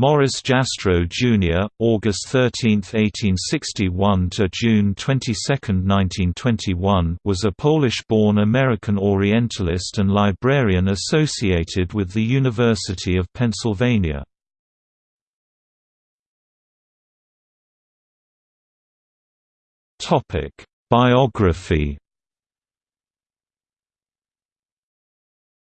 Morris Jastrow Jr., August 13, 1861 to June 22, 1921, was a Polish-born American Orientalist and librarian associated with the University of Pennsylvania. Topic: Biography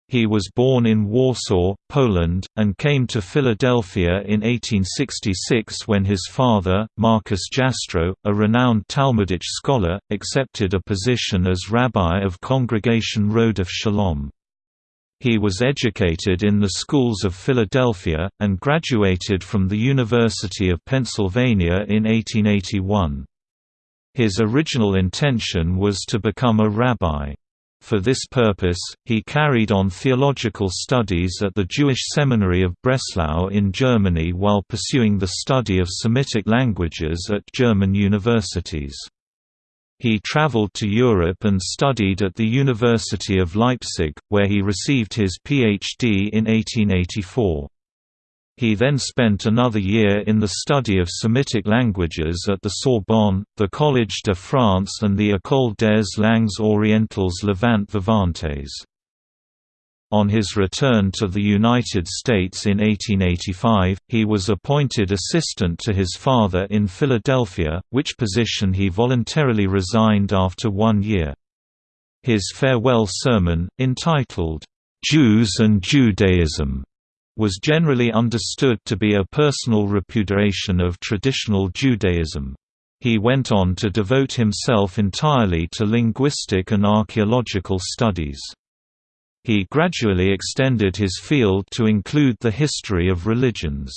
He was born in Warsaw, Poland, and came to Philadelphia in 1866 when his father, Marcus Jastrow, a renowned Talmudic scholar, accepted a position as rabbi of Congregation Rodeph Shalom. He was educated in the schools of Philadelphia, and graduated from the University of Pennsylvania in 1881. His original intention was to become a rabbi. For this purpose, he carried on theological studies at the Jewish Seminary of Breslau in Germany while pursuing the study of Semitic languages at German universities. He traveled to Europe and studied at the University of Leipzig, where he received his PhD in 1884. He then spent another year in the study of Semitic languages at the Sorbonne, the Collège de France and the École des langues orientales Levant Vivantes. On his return to the United States in 1885, he was appointed assistant to his father in Philadelphia, which position he voluntarily resigned after one year. His farewell sermon, entitled, "'Jews and Judaism' was generally understood to be a personal repudiation of traditional Judaism. He went on to devote himself entirely to linguistic and archaeological studies. He gradually extended his field to include the history of religions.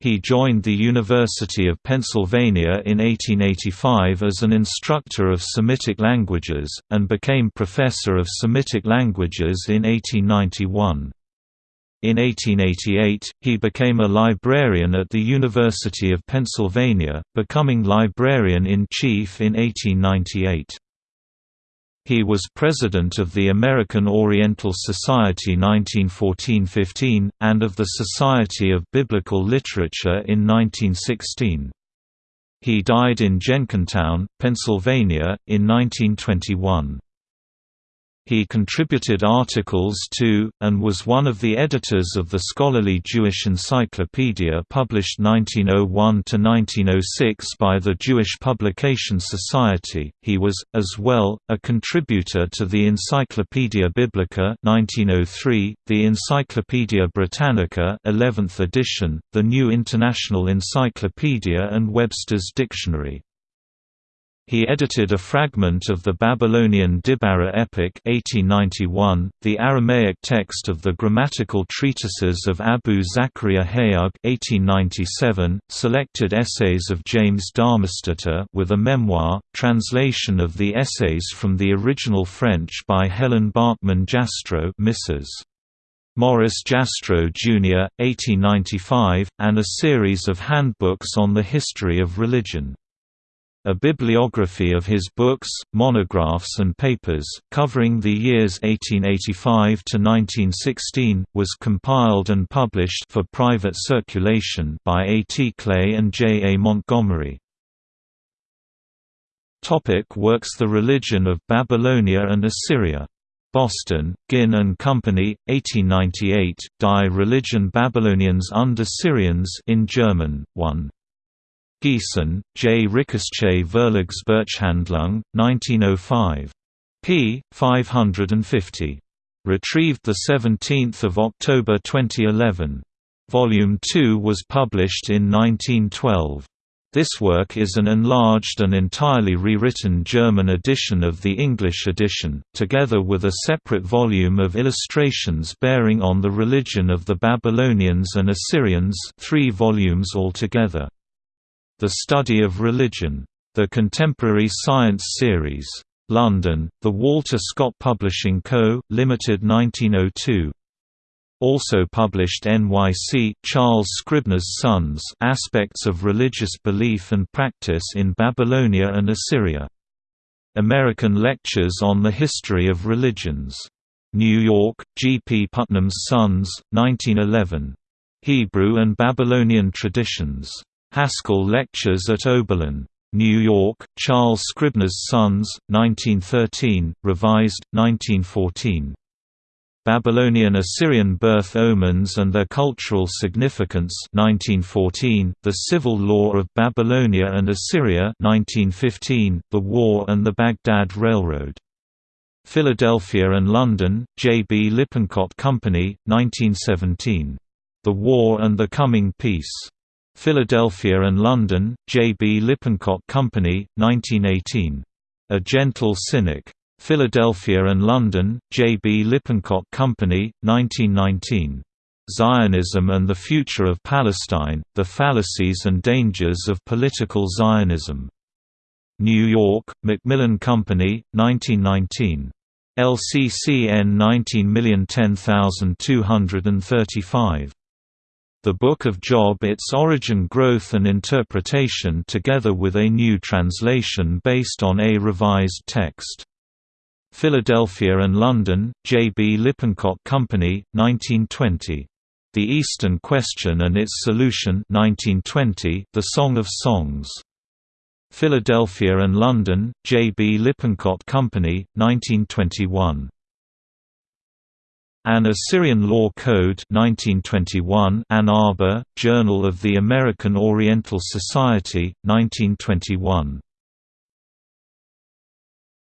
He joined the University of Pennsylvania in 1885 as an instructor of Semitic languages, and became professor of Semitic languages in 1891. In 1888, he became a librarian at the University of Pennsylvania, becoming librarian-in-chief in 1898. He was president of the American Oriental Society 1914–15, and of the Society of Biblical Literature in 1916. He died in Jenkintown, Pennsylvania, in 1921. He contributed articles to, and was one of the editors of the scholarly Jewish Encyclopedia published 1901–1906 by the Jewish Publication Society. He was, as well, a contributor to the Encyclopaedia Biblica 1903, the Encyclopaedia Britannica 11th edition, the New International Encyclopedia and Webster's Dictionary. He edited a fragment of the Babylonian Dibbarra epic 1891, the Aramaic text of the grammatical treatises of Abu Zakaria Hayug 1897, selected essays of James Darmesteter with a memoir, translation of the essays from the original French by Helen Bachmann Jastrow Mrs. Morris Jastrow Jr., 1895, and a series of handbooks on the history of religion. A bibliography of his books, monographs and papers, covering the years 1885 to 1916, was compiled and published for private circulation by A. T. Clay and J. A. Montgomery. Topic works The Religion of Babylonia and Assyria. Boston, Ginn and Company, 1898, Die Religion Babyloniens und Assyriens in German, 1. Gießen, J. Rickersche Verlagsbuchhandlung, 1905. p. 550. Retrieved 17 October 2011. Volume 2 was published in 1912. This work is an enlarged and entirely rewritten German edition of the English edition, together with a separate volume of illustrations bearing on the religion of the Babylonians and Assyrians three volumes altogether. The Study of Religion. The Contemporary Science Series. London, The Walter Scott Publishing Co., Limited 1902. Also published NYC, Charles Scribner's Sons Aspects of Religious Belief and Practice in Babylonia and Assyria. American Lectures on the History of Religions. New York, G. P. Putnam's Sons, 1911. Hebrew and Babylonian Traditions. Haskell Lectures at Oberlin. New York, Charles Scribner's Sons, 1913, revised, 1914. Babylonian Assyrian Birth Omens and Their Cultural Significance 1914, The Civil Law of Babylonia and Assyria 1915, The War and the Baghdad Railroad. Philadelphia and London, J. B. Lippincott Company, 1917. The War and the Coming Peace. Philadelphia and London, J. B. Lippincott Company, 1918. A Gentle Cynic. Philadelphia and London, J. B. Lippincott Company, 1919. Zionism and the Future of Palestine, The Fallacies and Dangers of Political Zionism. New York, Macmillan Company, 1919. LCCN 19010235. The Book of Job Its Origin Growth and Interpretation together with a new translation based on a revised text. Philadelphia and London, J. B. Lippincott Company, 1920. The Eastern Question and Its Solution 1920, The Song of Songs. Philadelphia and London, J. B. Lippincott Company, 1921. An Assyrian Law Code 1921 Ann Arbor, Journal of the American Oriental Society, 1921